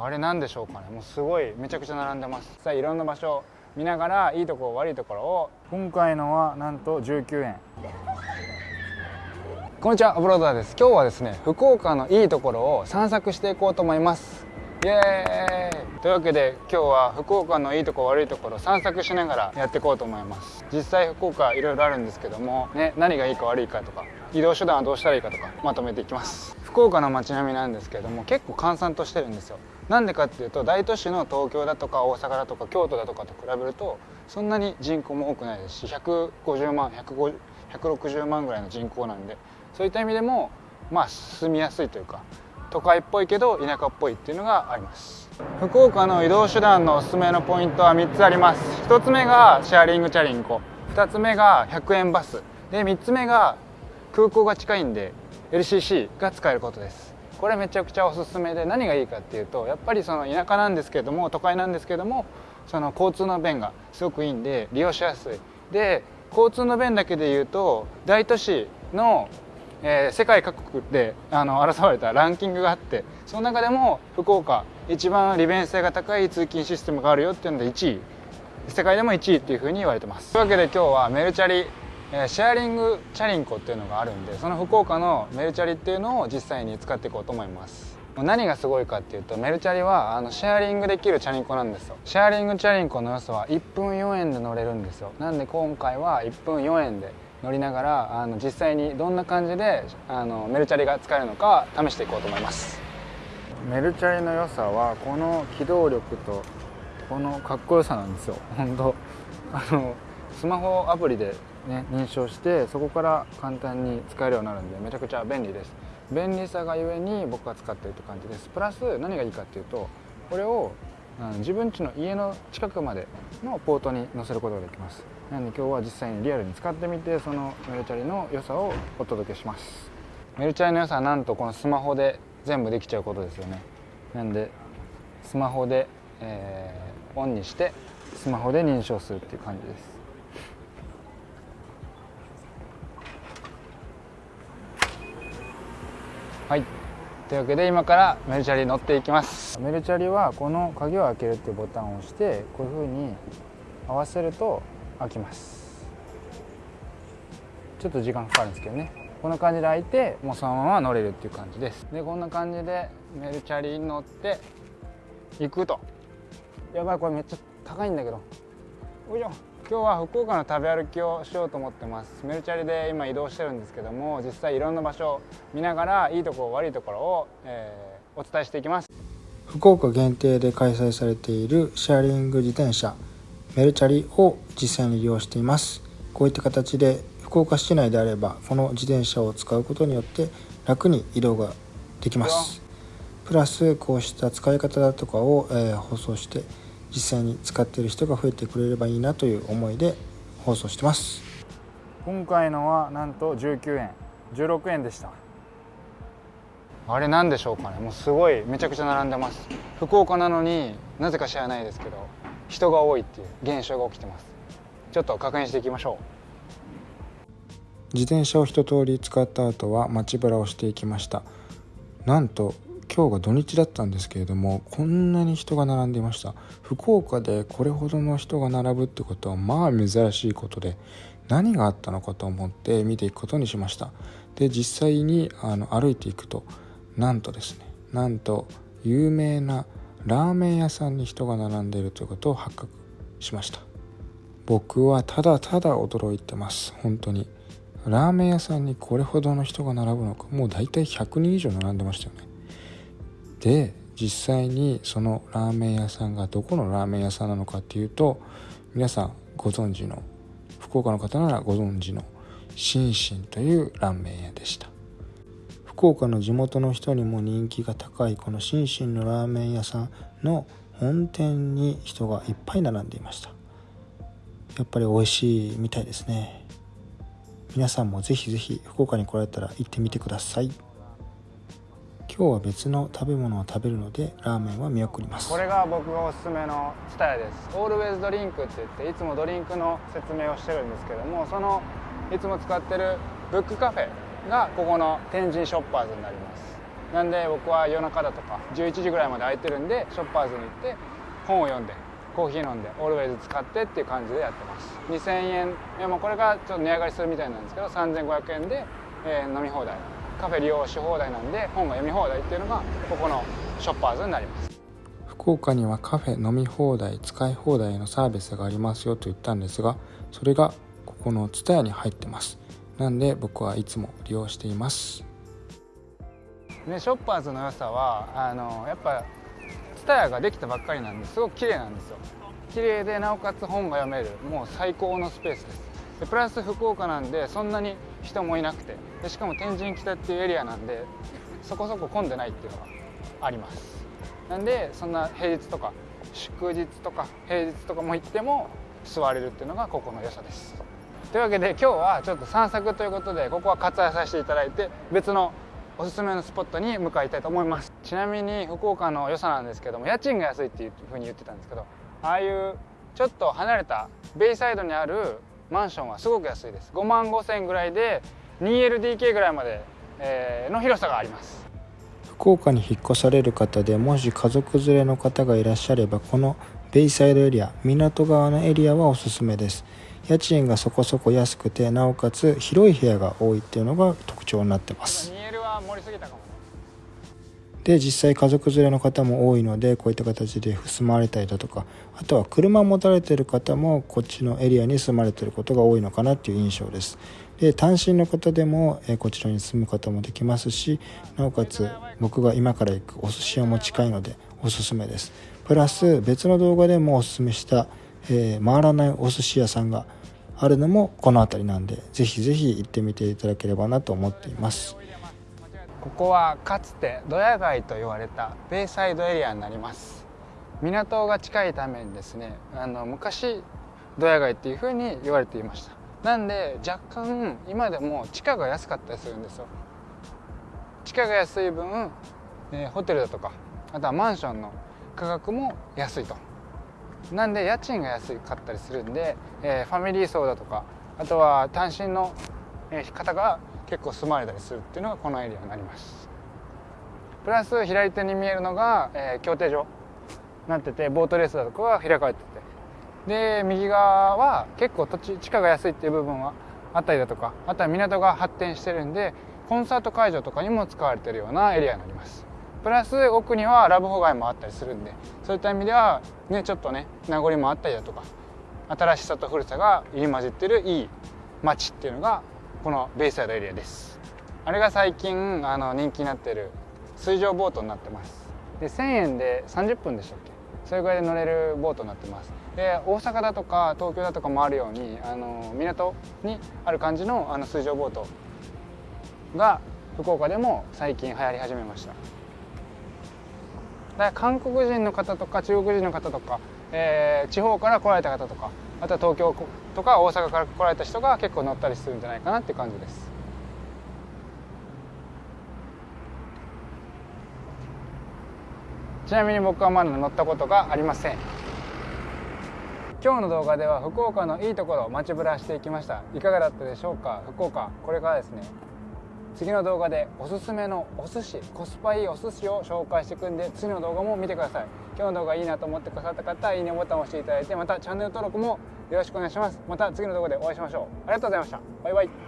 あれなんでしょうかね。もうすごいめちゃくちゃ並んでます。さあいろんな場所見ながらいいとこ悪いところを今回のはなんと19円。こんにちはブローダーです。今日はですね福岡のいいところを散策していこうと思います。イエーイ。というわけで今日は福岡のいいとこ悪いところ散策しながらやっていこうと思います。実際福岡いろいろあるんですけどもね何がいいか悪いかとか移動手段はどうしたらいいかとかまとめていきます。福岡の街並みなんですけども結構閑散としてるんですよ。なんでかっていうと大都市の東京だとか大阪だとか京都だとかと比べるとそんなに人口も多くないです。し150万160万ぐらいの人口なんで。そういった意味でもまあ住みやすいというか都会っぽいけど田舎っぽいっていうのがあります。福岡の移動手段のおすすめのポイントは3つあります。1つ目がシェアリングチャリンコ。2つ目が100円バス。で3つ目が空港が近いんで LCC が使えることです。これめちゃくちゃおすすめで何がいいかっていうとやっぱりその田舎なんですけども都会なんですけどもその交通の便がすごくいいんで利用しやすい。で交通の便だけでいうと大都市の、えー、世界各国であの争われたランキングがあってその中でも福岡一番利便性が高い通勤システムがあるよっていうので1位。世界でも1位っていうふうに言われてます。というわけで今日はメルチャリえシェアリングチャリンコっていうのがあるんでその福岡のメルチャリっていうのを実際に使っていこうと思います。何がすごいかっていうとメルチャリはあのシェアリングできるチャリンコなんですよ。シェアリングチャリンコの良さは1分4円で乗れるんですよ。なんで今回は1分4円で乗りながらあの実際にどんな感じであのメルチャリが使えるのか試していこうと思います。メルチャリの良さはこの機動力とこのかっこよさなんですよ。本当。あのスマホアプリでね、認証してそこから簡単に使えるようになるんでめちゃくちゃ便利です。便利さがゆえに僕が使ってるって感じです。プラス何がいいかっていうとこれを自分家の家の近くまでのポートに載せることができます。なので今日は実際にリアルに使ってみてそのメルチャリの良さをお届けします。メルチャリの良さはなんとこのスマホで全部できちゃうことですよね。なんでスマホで、えー、オンにしてスマホで認証するっていう感じです。はい。というわけで今からメルチャリ乗っていきます。メルチャリはこの鍵を開けるっていうボタンを押してこういうふうに合わせると開きます。ちょっと時間かかるんですけどね。こんな感じで開いてもうそのまま乗れるっていう感じです。でこんな感じでメルチャリに乗って行くと。やばいこれめっちゃ高いんだけど。よいしょ。今日は福岡の食べ歩きをしようと思ってます。メルチャリで今移動してるんですけども実際いろんな場所を見ながらいいところ悪いところを、えー、お伝えしていきます。福岡限定で開催されているシェアリング自転車メルチャリを実際に利用しています。こういった形で福岡市内であればこの自転車を使うことによって楽に移動ができます。プラスこうした使い方だとかを、えー、放送して実際に使っている人が増えてくれればいいなという思いで放送してます。今回のはなんと19円16円でした。あれなんでしょうかね。もうすごいめちゃくちゃ並んでます。福岡なのになぜか知らないですけど人が多いっていう現象が起きてます。ちょっと確認していきましょう。自転車を一通り使った後は街ぶらをしていきました。なんと今日が土日だったんですけれどもこんなに人が並んでいました。福岡でこれほどの人が並ぶってことはまあ珍しいことで何があったのかと思って見ていくことにしました。で実際にあの歩いていくとなんとですねなんと有名なラーメン屋さんに人が並んでいるということを発覚しました。僕はただただ驚いてます。本当に。ラーメン屋さんにこれほどの人が並ぶのか。もう大体100人以上並んでましたよね。で実際にそのラーメン屋さんがどこのラーメン屋さんなのかっていうと皆さんご存知の福岡の方ならご存知のシンシンというラーメン屋でした。福岡の地元の人にも人気が高いこのシンシンのラーメン屋さんの本店に人がいっぱい並んでいました。やっぱり美味しいみたいですね。皆さんもぜひぜひ福岡に来られたら行ってみてください。今日は別の食べ物を食べるのでラーメンは見送ります。これが僕がおすすめのスタイです。オールウェイズドリンクって言っていつもドリンクの説明をしてるんですけどもそのいつも使ってるブックカフェがここの天神ショッパーズになります。なんで僕は夜中だとか11時ぐらいまで空いてるんでショッパーズに行って本を読んでコーヒー飲んでオールウェイズ使ってっていう感じでやってます。2000円。いやもうこれがちょっと値上がりするみたいなんですけど3500円で、えー、飲み放題。カフェ利用し放題なんで本が読み放題っていうのがここのショッパーズになります。福岡にはカフェ飲み放題使い放題のサービスがありますよと言ったんですがそれがここの TSUTAYA に入ってます。なんで僕はいつも利用しています。ね、ショッパーズの良さはあのやっぱ TSUTAYA ができたばっかりなんですごく綺麗なんですよ。綺麗でなおかつ本が読めるもう最高のスペースです。でプラス福岡なんでそんなに人もいなくて。でしかも天神北っていうエリアなんでそこそこ混んでないっていうのがあります。なんでそんな平日とか祝日とか平日とかも行っても座れるっていうのがここの良さです。というわけで今日はちょっと散策ということでここは割愛させていただいて別のおすすめのスポットに向かいたいと思います。ちなみに福岡の良さなんですけども家賃が安いっていうふうに言ってたんですけどああいうちょっと離れたベイサイドにあるマンションはすごく安いです。5万5千円ぐらいで 2LDK ぐらいまで、えー、の広さがあります。福岡に引っ越される方でもし家族連れの方がいらっしゃればこのベイサイドエリア港側のエリアはおすすめです。家賃がそこそこ安くてなおかつ広い部屋が多いっていうのが特徴になってます。盛りすぎたかもで実際家族連れの方も多いのでこういった形で住まわれたりだとかあとは車を持たれてる方もこっちのエリアに住まれてることが多いのかなっていう印象です。で単身の方でも、えこちらに住む方もできますしなおかつ僕が今から行くお寿司屋も近いのでおすすめです。プラス別の動画でもおすすめした、えー、回らないお寿司屋さんがあるのもこの辺りなんでぜひぜひ行ってみていただければなと思っています。ここはかつてドヤ街と言われたベイサイドエリアになります。港が近いためにですねあの昔ドヤ街っていうふうに言われていました。なんで若干今でも地価が安かったりするんですよ。地価が安い分、えー、ホテルだとかあとはマンションの価格も安いと。なんで家賃が安かったりするんで、えー、ファミリー層だとかあとは単身の方が結構住まれたりするっていうのがこのエリアになります。プラス左手に見えるのが、えー、競艇場なっててボートレースだとかが開かれてて。で右側は結構土地地価が安いっていう部分はあったりだとかあとは港が発展してるんでコンサート会場とかにも使われてるようなエリアになります。プラス奥にはラブホ街もあったりするんでそういった意味ではねちょっとね名残もあったりだとか新しさと古さが入り混じってるいい街っていうのがこのベイサイドエリアです。あれが最近あの人気になってる水上ボートになってます。で1000円で30分でしたっけ？それぐらいで乗れるボートになってます。で大阪だとか東京だとかもあるようにあの港にある感じのあの水上ボートが福岡でも最近流行り始めました。だ韓国人の方とか中国人の方とか、えー、地方から来られた方とかあとは東京とか大阪から来られた人が結構乗ったりするんじゃないかなっていう感じです。ちなみに僕はまだ乗ったことがありません。今日の動画では福岡のいいところを街ぶらしていきました。いかがだったでしょうか？福岡これからですね。次の動画でおすすめのお寿司コスパいいお寿司を紹介していくんで次の動画も見てください。今日の動画いいなと思ってくださった方はいいねボタンを押していただいてまたチャンネル登録もよろしくお願いします。また次の動画でお会いしましょう。ありがとうございました。バイバイ。